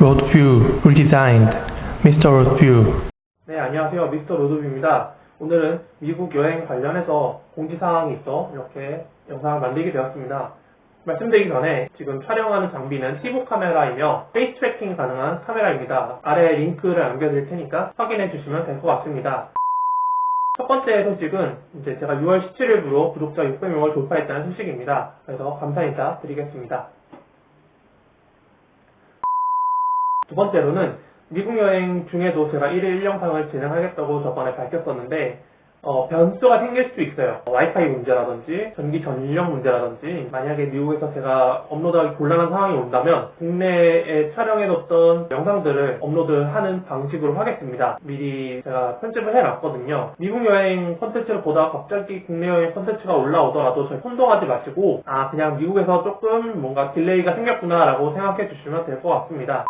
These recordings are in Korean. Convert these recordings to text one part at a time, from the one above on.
Roadview Redesigned Mr. Roadview 네, 안녕하세요. 미스터 로드뷰입니다. 오늘은 미국 여행 관련해서 공지사항이 있어 이렇게 영상을 만들게 되었습니다. 말씀드리기 전에 지금 촬영하는 장비는 티보 카메라이며 face tracking 가능한 카메라입니다. 아래 링크를 남겨드릴 테니까 확인해 주시면 될 것 같습니다. 첫 번째 소식은 이제 제가 6월 17일부로 구독자 600명을 돌파했다는 소식입니다. 그래서 감사 인사 드리겠습니다. 두 번째로는 미국 여행 중에도 제가 1일 1영상을 진행하겠다고 저번에 밝혔었는데 어, 변수가 생길 수 있어요. 와이파이 문제라든지 전기 전력 문제라든지 만약에 미국에서 제가 업로드하기 곤란한 상황이 온다면 국내에 촬영해뒀던 영상들을 업로드하는 방식으로 하겠습니다. 미리 제가 편집을 해놨거든요. 미국 여행 컨텐츠를 보다가 갑자기 국내 여행 컨텐츠가 올라오더라도 저희 혼동하지 마시고 아 그냥 미국에서 조금 뭔가 delay가 생겼구나 라고 생각해 주시면 될 것 같습니다.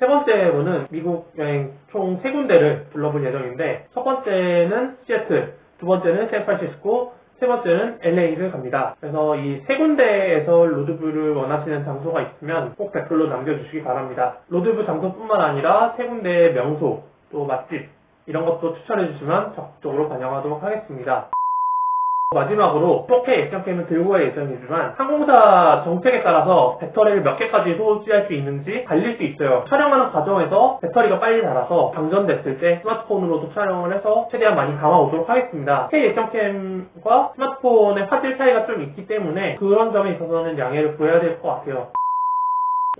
세 번째로는 미국 여행 총 세 군데를 둘러볼 예정인데 첫 번째는 시애틀, 두 번째는 샌프란시스코, 세 번째는 LA를 갑니다. 그래서 이 세 군데에서 로드뷰를 원하시는 장소가 있으면 꼭 댓글로 남겨주시기 바랍니다. 로드뷰 장소뿐만 아니라 세 군데의 명소, 또 맛집 이런 것도 추천해 주시면 적극적으로 반영하도록 하겠습니다. 마지막으로 4K action cam을 들고 갈 예정이지만 항공사 정책에 따라서 배터리를 몇 개까지 소지할 수 있는지 갈릴 수 있어요. 촬영하는 과정에서 배터리가 빨리 닳아서 방전됐을 때 스마트폰으로도 촬영을 해서 최대한 많이 담아오도록 하겠습니다. K action cam과 스마트폰의 화질 차이가 좀 있기 때문에 그런 점에 있어서는 양해를 구해야 될 것 같아요.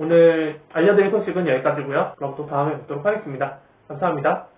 오늘 알려드릴 소식은 여기까지고요. 그럼 또 다음에 뵙도록 하겠습니다. 감사합니다.